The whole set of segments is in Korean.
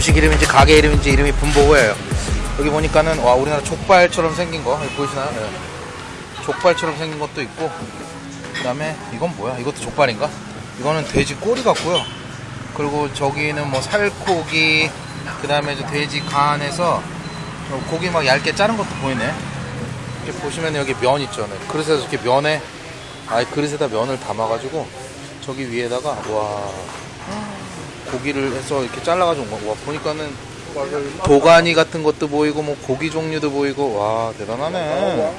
음식 이름인지 가게 이름인지 이름이 분보고예요. 여기 보니까는 와 우리나라 족발처럼 생긴 거 보이시나요? 네. 족발처럼 생긴 것도 있고 그 다음에 이건 뭐야? 이것도 족발인가? 이거는 돼지 꼬리 같고요. 그리고 저기는 뭐 살코기 그 다음에 저 돼지 간에서 어, 고기 막 얇게 자른 것도 보이네. 이렇게 보시면 여기 면 있죠. 네. 그릇에서 이렇게 면에 아예 그릇에다 면을 담아가지고 저기 위에다가 와 고기를 해서 이렇게 잘라가지고 온 거. 와 보니까는 도가니 같은 것도 보이고 뭐 고기 종류도 보이고 와 대단하네.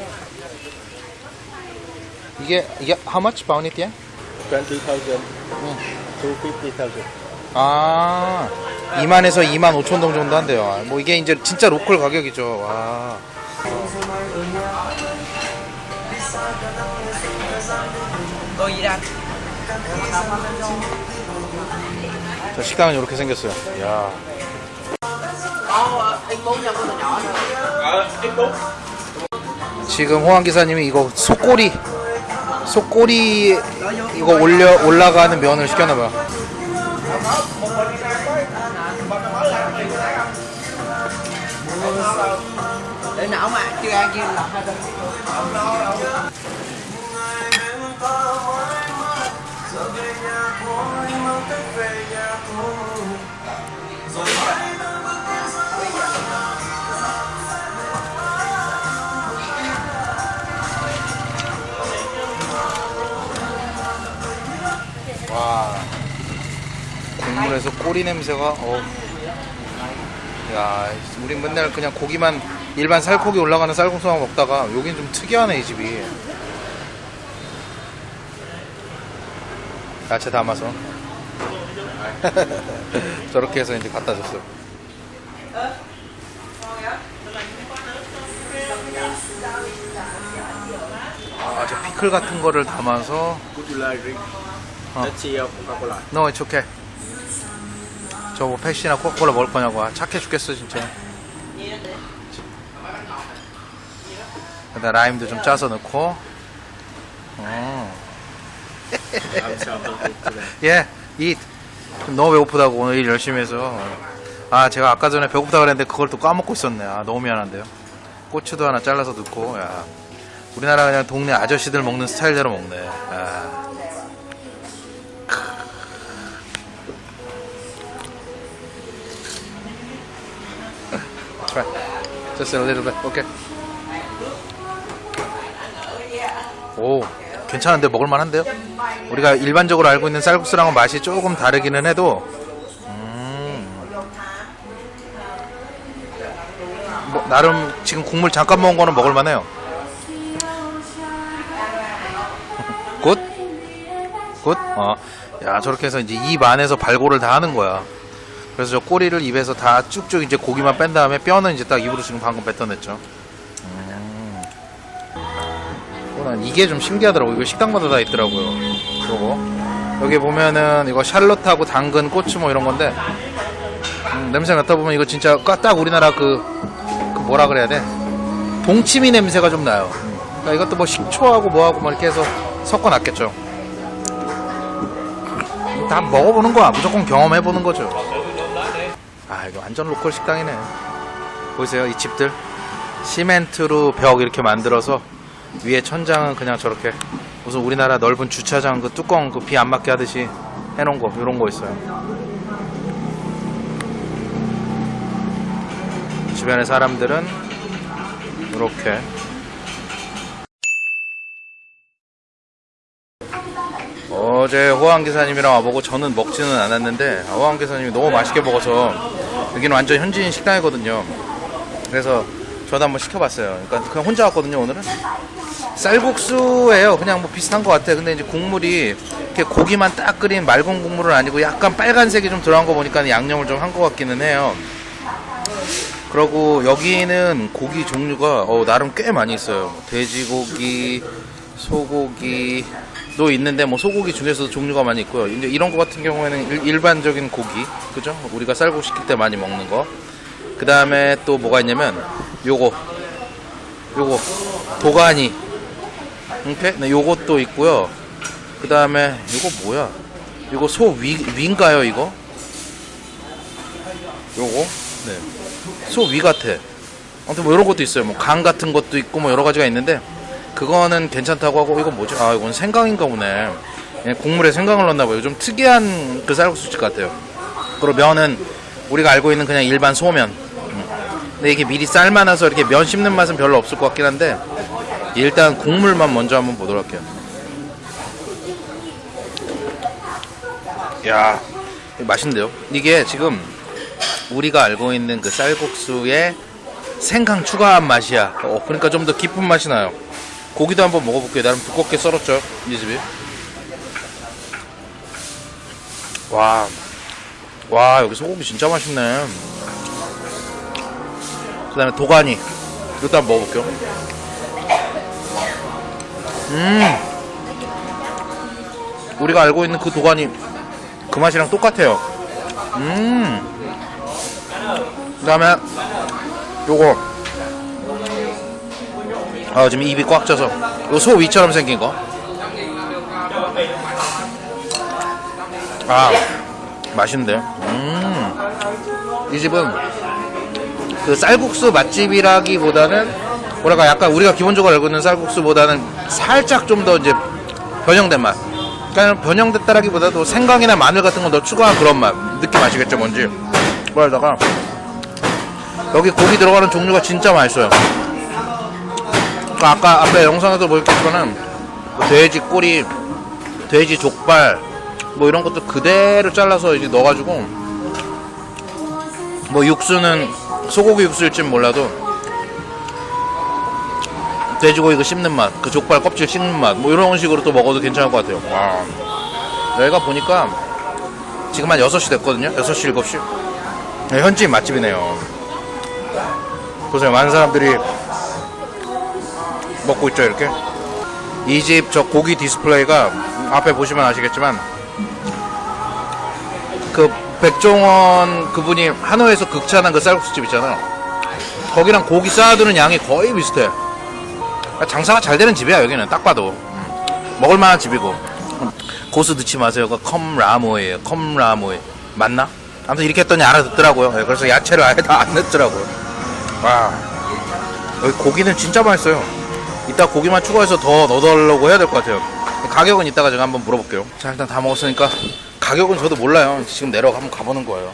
이게 이게 how much pound it? 20,000 응. to 50,000. 아 2만에서 2만 5천 동 정도 한대요. 아, 뭐 이게 이제 진짜 로컬 가격이죠. 와. 저 식당은 이렇게 생겼어요. 야. 지금 호황 기사님이 이거 속꼬리 속꼬리 이거 올려 올라가는 면을 시켰나 봐요. 와 국물에서 꼬리 냄새가 어. 야, 우린 맨날 그냥 고기만 일반 살코기 올라가는 쌀국수만 먹다가 여긴 좀 특이하네 이 집이. 야채 담아서 저렇게 해서 이제 갖다 줬어요. 아, 저 피클 같은 거를 담아서 or Coca-Cola? No, it's okay. 저뭐 펩시나 코카콜라 먹을 거냐고. 아, 착해 죽겠어, 진짜. 그다음 라임도 좀 짜서 넣고. 어. 예, 이 너무 배고프다고 오늘 일 열심히 해서. 아, 제가 아까 전에 배고프다 그랬는데 그걸 또 까먹고 있었네. 아, 너무 미안한데요. 고추도 하나 잘라서 넣고. 야. 우리나라 그냥 동네 아저씨들 먹는 스타일대로 먹네. 아. Try. Just a little bit. Okay. 오, 괜찮은데 먹을만한데요? 우리가 일반적으로 알고 있는 쌀국수랑은 맛이 조금 다르기는 해도, 음, 뭐, 나름 지금 국물 잠깐 먹은 거는 먹을만해요. Good? Good? 어, 야 저렇게 해서 이제 입 안에서 발골을 다 하는 거야. 그래서 저 꼬리를 입에서 다 쭉쭉 이제 고기만 뺀 다음에 뼈는 이제 딱 입으로 지금 방금 뱉어냈죠. 난 이게 좀 신기하더라고. 이거 식당마다 다 있더라고요. 요거. 여기 보면은 이거 샬롯하고 당근, 고추 뭐 이런 건데 음, 냄새 맡아 보면 이거 진짜 딱 우리나라 그, 그 뭐라 그래야 돼? 동치미 냄새가 좀 나요. 음. 그러니까 이것도 뭐 식초하고 뭐하고 뭐 이렇게 해서 섞어놨겠죠. 다 먹어보는 거야. 무조건 경험해보는 거죠. 아, 이거 완전 로컬 식당이네. 보이세요? 이 집들. 시멘트로 벽 이렇게 만들어서 위에 천장은 그냥 저렇게 무슨 우리나라 넓은 주차장 그 뚜껑 그 비 안 맞게 하듯이 해놓은 거, 이런 거 있어요. 주변의 사람들은 이렇게 어제 호황 기사님이랑 와보고 저는 먹지는 않았는데 호황 기사님이 너무 맛있게 먹어서 여기는 완전 현지인 식당이거든요. 그래서 저도 한번 시켜봤어요. 그러니까 그냥 혼자 왔거든요 오늘은. 쌀국수예요. 그냥 뭐 비슷한 것 같아. 근데 이제 국물이 이렇게 고기만 딱 끓인 맑은 국물은 아니고 약간 빨간색이 좀 들어간 거 보니까 양념을 좀 한 것 같기는 해요. 그리고 여기는 고기 종류가 어, 나름 꽤 많이 있어요. 뭐 돼지고기, 소고기, 도 있는데 뭐 소고기 중에서도 종류가 많이 있고요. 이제 이런 거 같은 경우에는 일, 반적인 고기, 그죠? 우리가 쌀국 시킬 때 많이 먹는 거. 그 다음에 또 뭐가 있냐면 요거, 요거 도가니, 이렇게 네, 요것도 있고요. 그 다음에 요거 뭐야? 요거 소 위, 위인가요 이거? 요거? 네. 소 위 같아. 아무튼 뭐 이런 것도 있어요. 뭐간 같은 것도 있고 뭐 여러 가지가 있는데 그거는 괜찮다고 하고 이건 뭐지? 아 이건 생강인가 보네. 그냥 국물에 생강을 넣나 봐요. 좀 특이한 그 쌀국수집 같아요. 그리고 면은 우리가 알고 있는 그냥 일반 소면. 음. 근데 이게 미리 삶아놔서 이렇게 면 씹는 맛은 별로 없을 것 같긴 한데 일단 국물만 먼저 한번 보도록 할게요. 야, 맛있는데요? 이게 지금 우리가 알고 있는 그 쌀국수에 생강 추가한 맛이야. 어, 그러니까 좀 더 깊은 맛이 나요. 고기도 한번 먹어볼게요. 나름 두껍게 썰었죠. 이 집이. 와. 와, 여기 소고기 진짜 맛있네. 그 다음에 도가니. 이것도 한번 먹어볼게요. 음. 우리가 알고 있는 그 도가니 그 맛이랑 똑같아요. 음. 그 다음에 요거 아 지금 입이 꽉 차서 요 소 위처럼 생긴 거. 아 맛있는데요. 음. 이 집은 그 쌀국수 맛집이라기보다는 뭐랄까 약간 우리가 기본적으로 알고 있는 쌀국수보다는 살짝 좀 더 이제 변형된 맛. 그러니까 변형됐다라기보다도 생강이나 마늘 같은 거 더 추가한 그런 맛. 느낌 아시겠죠 뭔지. 그러다가 여기 고기 들어가는 종류가 진짜 맛있어요. 그 아까 앞에 영상에도 보였겠지만은 뭐 돼지 꼬리, 돼지 족발 뭐 이런 것도 그대로 잘라서 이제 넣어가지고 뭐 육수는 소고기 육수일진 몰라도 돼지고기 그 씹는 맛, 그 족발 껍질 씹는 맛, 뭐 이런 식으로 또 먹어도 괜찮을 것 같아요. 와. 여기가 보니까 지금 한 6시 됐거든요. 6시, 7시. 네, 현지인 맛집이네요. 보세요. 많은 사람들이 먹고 있죠, 이렇게. 이 집 저 고기 디스플레이가 앞에 보시면 아시겠지만 그 백종원 그분이 하노이에서 극찬한 그 쌀국수집 있잖아요. 거기랑 고기 쌓아두는 양이 거의 비슷해. 장사가 잘 되는 집이야 여기는 딱 봐도 음. 먹을만한 집이고 음. 고수 넣지 마세요. 그 không rau mùi예요. không rau mùi 맞나? 아무튼 이렇게 했더니 알아듣더라고요. 예, 그래서 야채를 아예 다 안 넣더라고요. 와 여기 고기는 진짜 맛있어요. 이따 고기만 추가해서 더 넣어달라고 해야 될 것 같아요. 가격은 이따가 제가 한번 물어볼게요. 자 일단 다 먹었으니까 가격은 저도 몰라요. 지금 내려가 한번 가보는 거예요.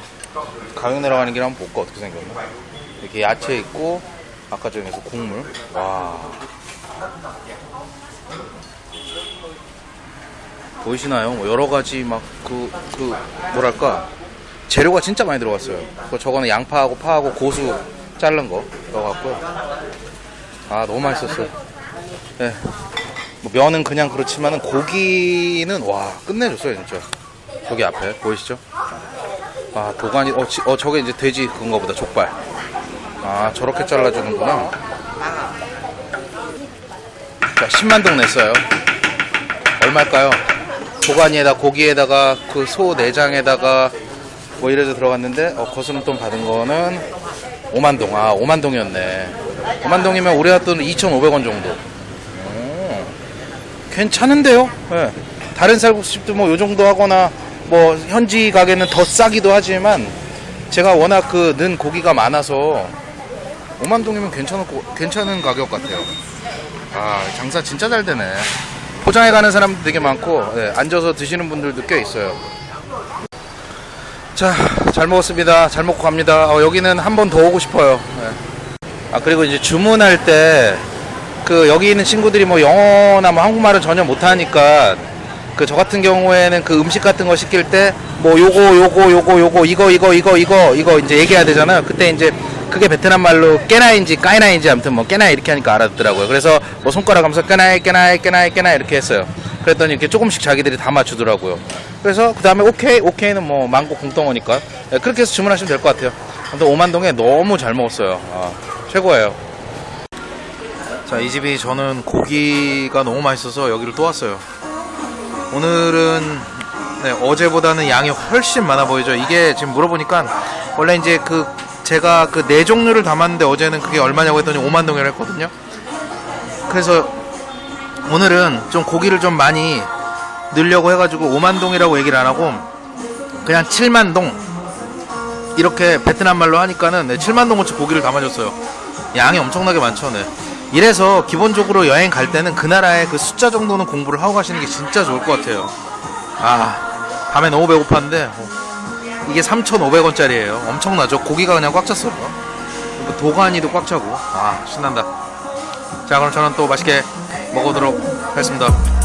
가격 내려가는 길 한번 볼까 어떻게 생겼나? 이렇게 야채 있고 아까 전에서 국물. 와. 보이시나요? 뭐 여러 가지 막그그 뭐랄까 재료가 진짜 많이 들어갔어요. 그 저거는 양파하고 파하고 고수 자른 거 넣어갖고요. 아 너무 맛있었어요. 예. 뭐 면은 그냥 그렇지만은 고기는 와 끝내줬어요 진짜. 저기 앞에 보이시죠? 아 도가니 어, 지- 어 저게 이제 돼지 그건가 보다 족발. 아 저렇게 잘라주는구나. 자 10만 동 냈어요. 얼마일까요? 도가니에다 고기에다가 그 소 내장에다가 뭐 이래서 들어갔는데 어, 거스름 돈 받은 거는 5만 동. 아 5만 동이었네. 5만 동이면 우리가 돈 2,500원 정도. 오, 괜찮은데요? 예. 다른 쌀국수집도 뭐 요 정도 하거나 뭐 현지 가게는 더 싸기도 하지만 제가 워낙 그 는 고기가 많아서 5만 동이면 괜찮은 괜찮은 가격 같아요. 아 장사 진짜 잘 되네. 포장해 가는 사람도 되게 많고 예, 앉아서 드시는 분들도 꽤 있어요. 자, 잘 먹었습니다. 잘 먹고 갑니다. 어, 여기는 한 번 더 오고 싶어요. 예. 아 그리고 이제 주문할 때 그 여기 있는 친구들이 뭐 영어나 뭐 한국말을 전혀 못하니까 그 저 같은 경우에는 그 음식 같은 거 시킬 때 뭐 요거 요거 요거 요거 이거 이거 이거 이거 이거 이제 얘기해야 되잖아요. 그때 이제 그게 베트남 말로 깨나인지 까이나인지 아무튼 뭐 깨나 이렇게 하니까 알아듣더라고요. 그래서 뭐 손가락 하면서 깨나이 깨나이 깨나이 깨나 이렇게 했어요. 그랬더니 이렇게 조금씩 자기들이 다 맞추더라고요. 그래서 그 다음에 오케이 오케이는 뭐 망고 공덩어니까 예, 그렇게 해서 주문하시면 될 것 같아요. 아무튼 오만동에 너무 잘 먹었어요. 아, 최고예요. 자, 이 집이 저는 고기가 너무 맛있어서 여기를 또 왔어요. 오늘은 네, 어제보다는 양이 훨씬 많아 보이죠. 이게 지금 물어보니까 원래 이제 그 제가 그 네 종류를 담았는데 어제는 그게 얼마냐고 했더니 5만 동이라 했거든요. 그래서 오늘은 좀 고기를 좀 많이 넣으려고 해가지고 5만 동이라고 얘기를 안 하고 그냥 7만 동 이렇게 베트남 말로 하니까는 네, 7만 동 어치 고기를 담아줬어요. 양이 엄청나게 많죠. 네. 이래서 기본적으로 여행 갈 때는 그 나라의 그 숫자 정도는 공부를 하고 가시는 게 진짜 좋을 것 같아요. 아, 밤에 너무 배고팠는데 어, 이게 3,500원짜리예요. 엄청나죠? 고기가 그냥 꽉 찼어요. 그리고 도가니도 꽉 차고. 아, 신난다. 자, 그럼 저는 또 맛있게 먹어보도록 하겠습니다.